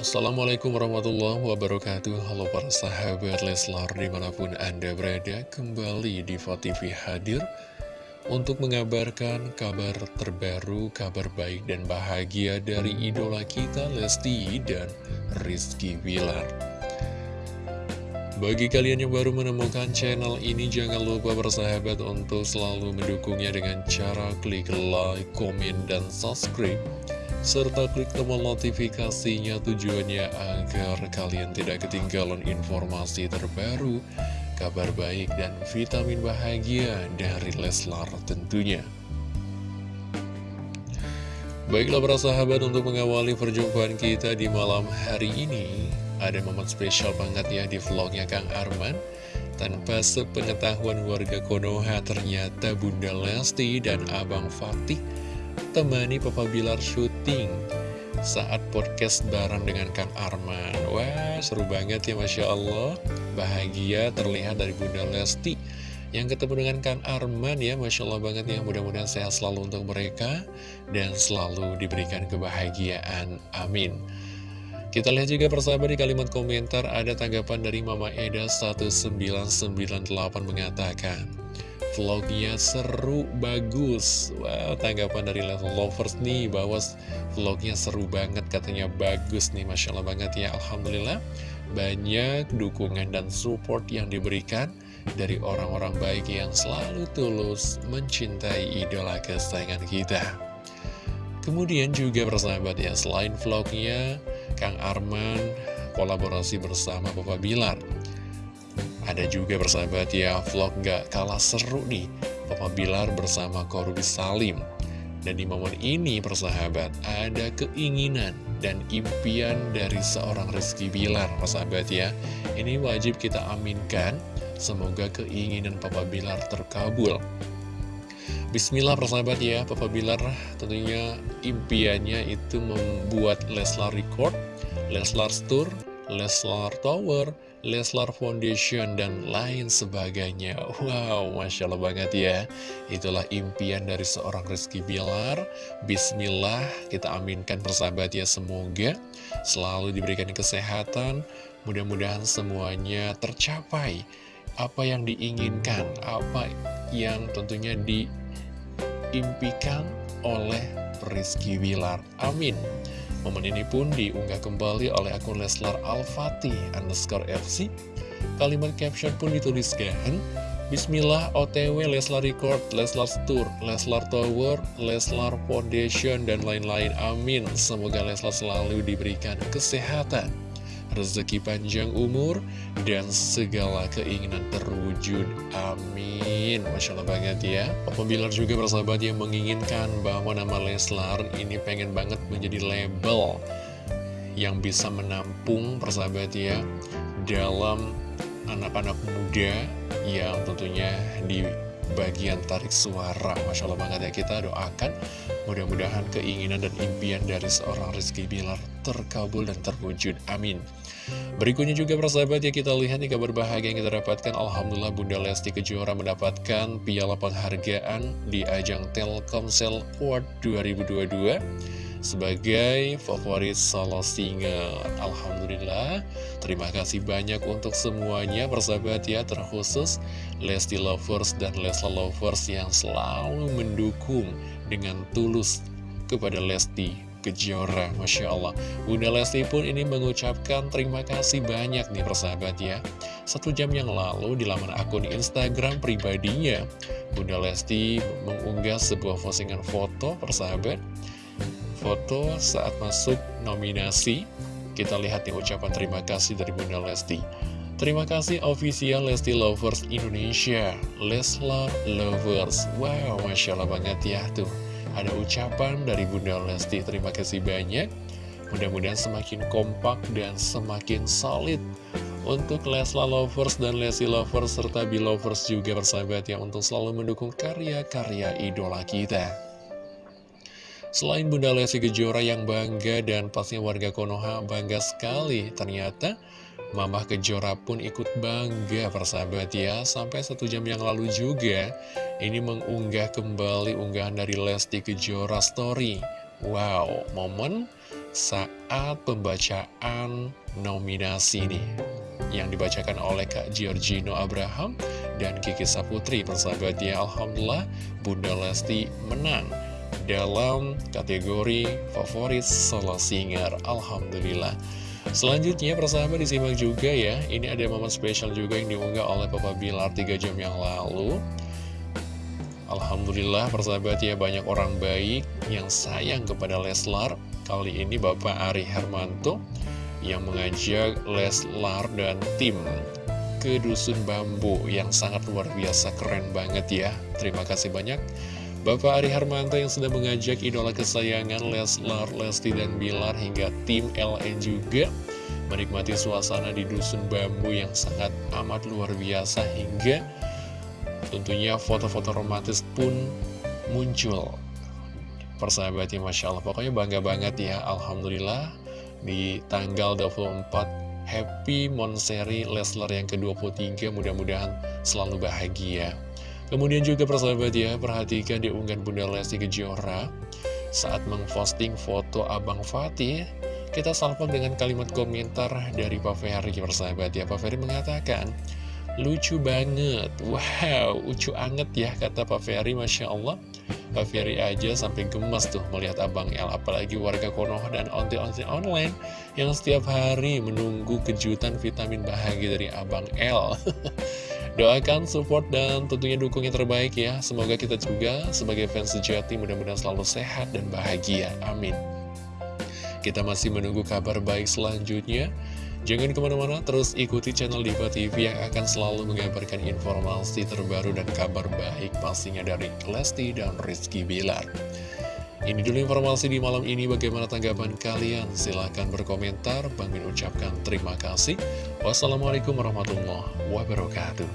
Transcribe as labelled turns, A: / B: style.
A: Assalamualaikum warahmatullahi wabarakatuh. Halo para sahabat Leslar di mana pun anda berada Kembali di TV hadir Untuk mengabarkan kabar terbaru Kabar baik dan bahagia dari idola kita Lesti dan Rizky Wilar bagi kalian yang baru menemukan channel ini, jangan lupa bersahabat untuk selalu mendukungnya dengan cara klik like, komen, dan subscribe serta klik tombol notifikasinya tujuannya agar kalian tidak ketinggalan informasi terbaru, kabar baik dan vitamin bahagia dari Leslar tentunya. Baiklah para sahabat untuk mengawali perjumpaan kita di malam hari ini Ada momen spesial banget ya di vlognya Kang Arman Tanpa sepengetahuan warga Konoha ternyata Bunda Lesti dan Abang Fatih temani Papa Bilar syuting saat podcast bareng dengan Kang Arman. Wah, seru banget ya Masya Allah. Bahagia terlihat dari Bunda Lesti yang ketemu dengan Kang Arman ya Masya Allah banget ya mudah-mudahan sehat selalu untuk mereka dan selalu diberikan kebahagiaan amin kita lihat juga persahabat di kalimat komentar ada tanggapan dari Mama Eda 1998 mengatakan Vlognya seru, bagus. Wow, tanggapan dari lovers nih Bahwa vlognya seru banget Katanya bagus nih, Masya Allah banget ya Alhamdulillah. Banyak dukungan dan support yang diberikan Dari orang-orang baik yang selalu tulus Mencintai idola kesayangan kita. Kemudian juga persahabat ya Selain vlognya Kang Arman kolaborasi bersama Bapak Bilar ada juga bersahabat ya vlog gak kalah seru nih. Papa Bilar bersama Korubi Salim. Dan di momen ini persahabat ada keinginan dan impian dari seorang Rizky Bilar persahabat ya. Ini wajib kita aminkan Semoga keinginan Papa Bilar terkabul. Bismillah persahabat ya Papa Bilar. Tentunya impiannya itu membuat Leslar Record Leslar Tour Leslar Tower Leslar Foundation, dan lain sebagainya. Wow, Masya Allah banget ya. Itulah impian dari seorang Rizky Bilar. Bismillah, kita aminkan persahabat ya. Semoga selalu diberikan kesehatan. Mudah-mudahan semuanya tercapai. Apa yang diinginkan, apa yang tentunya diimpikan oleh Rizky Bilar. Amin. Momen ini pun diunggah kembali oleh akun Leslar Al-Fatih underscore FC. Kalimat caption pun dituliskan, Bismillah OTW Leslar Record, Leslar Tour, Leslar Tower, Leslar Foundation, dan lain-lain. Amin. Semoga Leslar selalu diberikan kesehatan rezeki panjang umur, dan segala keinginan terwujud. Amin. Masya Allah banget ya. Papa juga bersahabat yang menginginkan bahwa nama Leslar ini pengen banget menjadi label yang bisa menampung persahabat ya dalam anak-anak muda yang tentunya di bagian tarik suara. Masya Allah banget ya kita doakan mudah-mudahan keinginan dan impian dari seorang Rizky Bilar terkabul dan terwujud. Amin. Berikutnya juga persahabat ya kita lihat nih kabar bahagia yang kita dapatkan. Alhamdulillah Bunda Lesti Kejora mendapatkan piala penghargaan di ajang Telkomsel Award 2022 sebagai favorit solo singer Alhamdulillah Terima kasih banyak untuk semuanya persahabat ya Terkhusus Lesti Lovers dan Lesla Lovers yang selalu mendukung dengan tulus kepada Lesti Kejora Masya Allah. Bunda Lesti pun ini mengucapkan terima kasih banyak nih persahabat ya. Satu jam yang lalu di laman akun Instagram pribadinya Bunda Lesti mengunggah sebuah postingan foto persahabat foto saat masuk nominasi. Kita lihat nih ucapan terima kasih dari Bunda Lesti. Terima kasih official Lesti Lovers Indonesia, Leslar Lovers. Wow, Masya Allah banget ya tuh. Ada ucapan dari Bunda Lesti, terima kasih banyak. Mudah-mudahan semakin kompak dan semakin solid untuk Leslar Lovers dan Lesti Lovers serta Belovers juga bersahabat ya untuk selalu mendukung karya-karya idola kita. Selain Bunda Lesti Kejora yang bangga dan pastinya warga Konoha bangga sekali, ternyata Mamah Kejora pun ikut bangga persahabat ya Sampai satu jam yang lalu juga Ini mengunggah kembali unggahan dari Lesti Kejora Story. Wow, momen saat pembacaan nominasi nih yang dibacakan oleh Kak Giorgino Abraham dan Kiki Saputri persahabatnya Alhamdulillah Bunda Lesti menang dalam kategori favorit solo singer. Alhamdulillah. Selanjutnya persahabat disimak juga ya. Ini ada momen spesial juga yang diunggah oleh Papa Bilar 3 jam yang lalu. Alhamdulillah persahabat ya banyak orang baik yang sayang kepada Leslar. Kali ini Bapak Ari Hermanto yang mengajak Leslar dan tim ke Dusun Bambu yang sangat luar biasa keren banget ya. Terima kasih banyak Bapak Ari Hermanto yang sudah mengajak idola kesayangan Leslar, Lesti, dan Bilar hingga tim LN juga menikmati suasana di Dusun Bambu yang sangat amat luar biasa hingga Tentunya foto-foto romantis pun muncul. Persahabatnya Masya Allah. Pokoknya bangga banget ya Alhamdulillah. Di tanggal 24 Happy Monseri Leslar yang ke-23 Mudah-mudahan selalu bahagia Kemudian juga persahabat ya Perhatikan di unggahan Bunda Lesti Kejora. Saat memposting foto Abang Fatih Kita salpok dengan kalimat komentar dari Pak Ferry persahabat ya. Pak Ferry mengatakan Lucu banget. Wow, lucu anget ya kata Pak Ferry Masya Allah. Pak Ferry aja sampai gemas tuh melihat Abang El Apalagi warga Konoha dan onti-onti online Yang setiap hari menunggu kejutan vitamin bahagia dari Abang El Doakan, support, dan tentunya dukung yang terbaik ya. Semoga kita juga sebagai fans sejati mudah-mudahan selalu sehat dan bahagia. Amin. Kita masih menunggu kabar baik selanjutnya. Jangan ke mana-mana, terus ikuti channel Diva TV yang akan selalu mengabarkan informasi terbaru dan kabar baik pastinya dari Lesti dan Rizky Bilar. Ini dulu informasi di malam ini, bagaimana tanggapan kalian? Silahkan berkomentar, Bang Min ucapkan terima kasih. Wassalamualaikum warahmatullahi wabarakatuh.